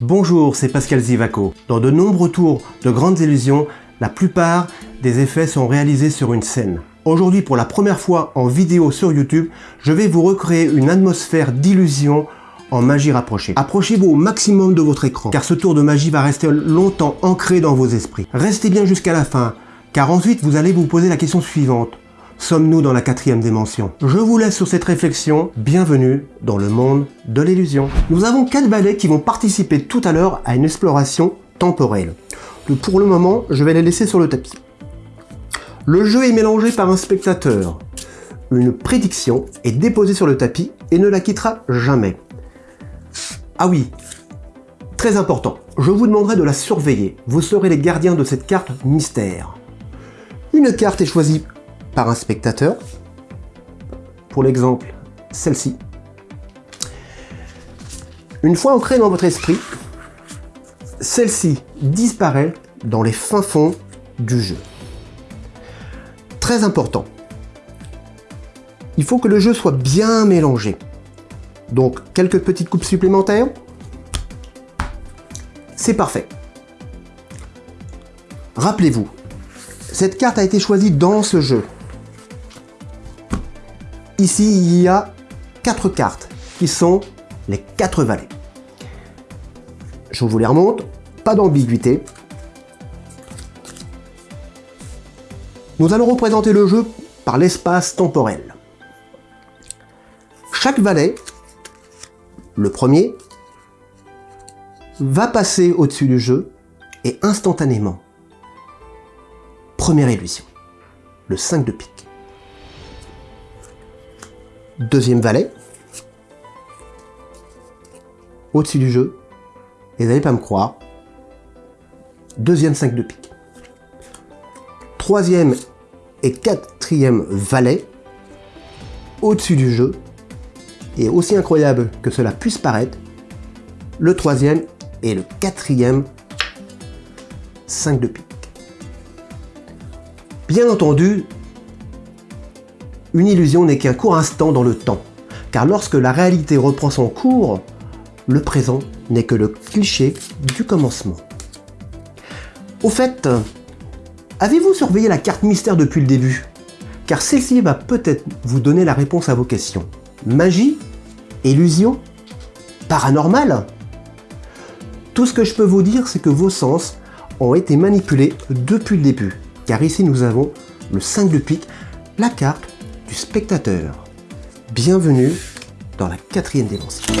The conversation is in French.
Bonjour, c'est Pascal Zivaco. Dans de nombreux tours de grandes illusions, la plupart des effets sont réalisés sur une scène. Aujourd'hui, pour la première fois en vidéo sur YouTube, je vais vous recréer une atmosphère d'illusion en magie rapprochée. Approchez-vous au maximum de votre écran, car ce tour de magie va rester longtemps ancré dans vos esprits. Restez bien jusqu'à la fin, car ensuite vous allez vous poser la question suivante. Sommes-nous dans la quatrième dimension Je vous laisse sur cette réflexion. Bienvenue dans le monde de l'illusion. Nous avons quatre valets qui vont participer tout à l'heure à une exploration temporelle. Pour le moment, je vais les laisser sur le tapis. Le jeu est mélangé par un spectateur. Une prédiction est déposée sur le tapis et ne la quittera jamais. Ah oui, très important, je vous demanderai de la surveiller. Vous serez les gardiens de cette carte mystère. Une carte est choisie par un spectateur. Pour l'exemple, celle-ci. Une fois ancrée dans votre esprit, celle-ci disparaît dans les fins fonds du jeu. Très important. Il faut que le jeu soit bien mélangé. Donc, quelques petites coupes supplémentaires. C'est parfait. Rappelez-vous, cette carte a été choisie dans ce jeu. Ici, il y a quatre cartes qui sont les quatre valets. Je vous les remonte, pas d'ambiguïté. Nous allons représenter le jeu par l'espace temporel. Chaque valet, le premier, va passer au-dessus du jeu et instantanément. Première illusion, le 5 de pique deuxième valet, au-dessus du jeu, et vous n'allez pas me croire, deuxième 5 de pique. Troisième et quatrième valet, au-dessus du jeu, et aussi incroyable que cela puisse paraître, le troisième et le quatrième 5 de pique. Bien entendu, une illusion n'est qu'un court instant dans le temps, car lorsque la réalité reprend son cours, le présent n'est que le cliché du commencement. Au fait, avez-vous surveillé la carte mystère depuis le début? Car celle-ci va peut-être vous donner la réponse à vos questions. Magie? Illusion? Paranormal? Tout ce que je peux vous dire, c'est que vos sens ont été manipulés depuis le début. Car ici, nous avons le 5 de pique, la carte du spectateur. Bienvenue dans la quatrième dimension.